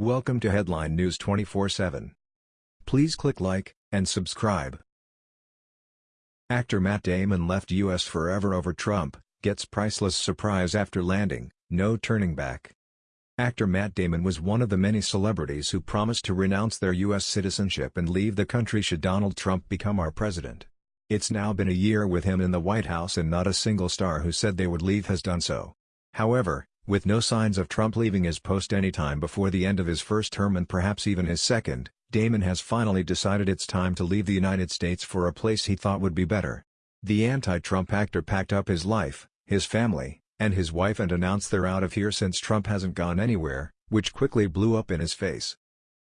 Welcome to Headline News 24/7. Please click like and subscribe. Actor Matt Damon left US forever over Trump, gets priceless surprise after landing, no turning back. Actor Matt Damon was one of the many celebrities who promised to renounce their U.S. citizenship and leave the country should Donald Trump become our president. It's now been a year with him in the White House and not a single star who said they would leave has done so. However, with no signs of Trump leaving his post anytime before the end of his first term and perhaps even his second, Damon has finally decided it's time to leave the United States for a place he thought would be better. The anti-Trump actor packed up his life, his family, and his wife and announced they're out of here since Trump hasn't gone anywhere, which quickly blew up in his face.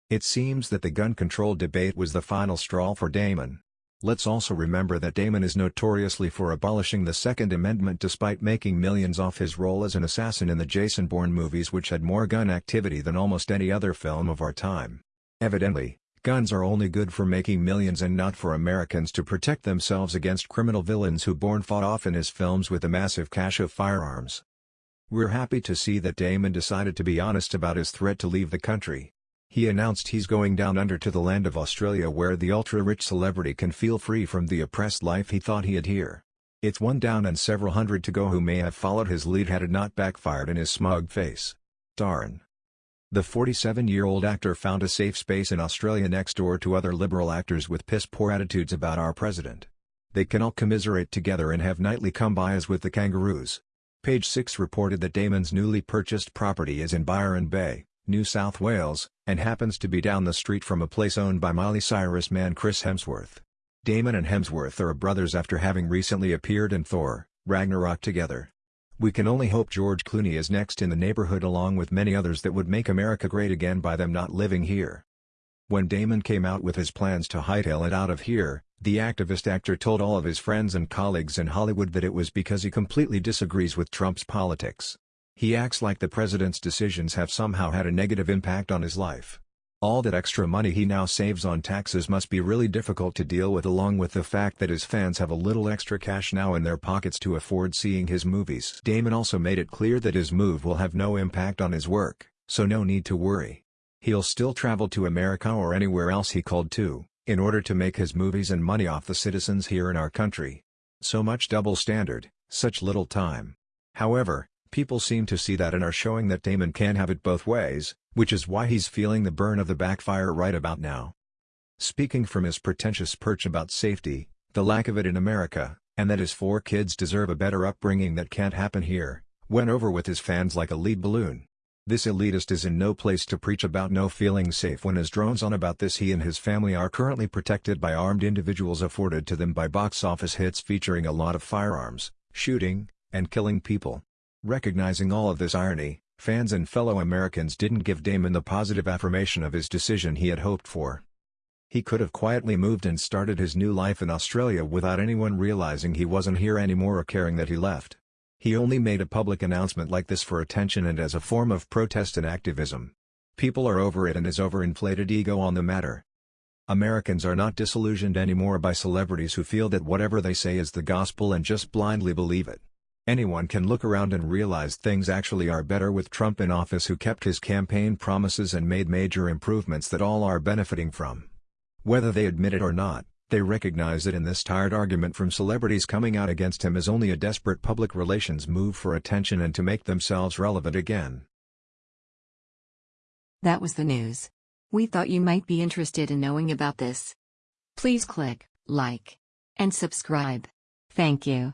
It seems that the gun control debate was the final straw for Damon. Let's also remember that Damon is notoriously for abolishing the Second Amendment despite making millions off his role as an assassin in the Jason Bourne movies which had more gun activity than almost any other film of our time. Evidently, Guns are only good for making millions and not for Americans to protect themselves against criminal villains who Bourne fought off in his films with a massive cache of firearms. We're happy to see that Damon decided to be honest about his threat to leave the country. He announced he's going down under to the land of Australia where the ultra-rich celebrity can feel free from the oppressed life he thought he had here. It's one down and several hundred to go who may have followed his lead had it not backfired in his smug face. Darn. The 47-year-old actor found a safe space in Australia next door to other liberal actors with piss-poor attitudes about our president. They can all commiserate together and have nightly come-bys with the kangaroos. Page 6 reported that Damon's newly purchased property is in Byron Bay, New South Wales, and happens to be down the street from a place owned by Miley Cyrus man Chris Hemsworth. Damon and Hemsworth are brothers after having recently appeared in Thor, Ragnarok together. We can only hope George Clooney is next in the neighborhood along with many others that would make America great again by them not living here. When Damon came out with his plans to hightail it out of here, the activist actor told all of his friends and colleagues in Hollywood that it was because he completely disagrees with Trump's politics. He acts like the president's decisions have somehow had a negative impact on his life. All that extra money he now saves on taxes must be really difficult to deal with along with the fact that his fans have a little extra cash now in their pockets to afford seeing his movies. Damon also made it clear that his move will have no impact on his work, so no need to worry. He'll still travel to America or anywhere else he called to, in order to make his movies and money off the citizens here in our country. So much double standard, such little time. However, people seem to see that and are showing that Damon can have it both ways, which is why he's feeling the burn of the backfire right about now. Speaking from his pretentious perch about safety, the lack of it in America, and that his four kids deserve a better upbringing that can't happen here, went over with his fans like a lead balloon. This elitist is in no place to preach about no feeling safe when his drones on about this he and his family are currently protected by armed individuals afforded to them by box office hits featuring a lot of firearms, shooting, and killing people. Recognizing all of this irony, Fans and fellow Americans didn't give Damon the positive affirmation of his decision he had hoped for. He could have quietly moved and started his new life in Australia without anyone realizing he wasn't here anymore or caring that he left. He only made a public announcement like this for attention and as a form of protest and activism. People are over it and his overinflated ego on the matter. Americans are not disillusioned anymore by celebrities who feel that whatever they say is the gospel and just blindly believe it. Anyone can look around and realize things actually are better with Trump in office who kept his campaign promises and made major improvements that all are benefiting from. Whether they admit it or not, they recognize it in this tired argument from celebrities coming out against him is only a desperate public relations move for attention and to make themselves relevant again. That was the news. We thought you might be interested in knowing about this. Please click like and subscribe. Thank you.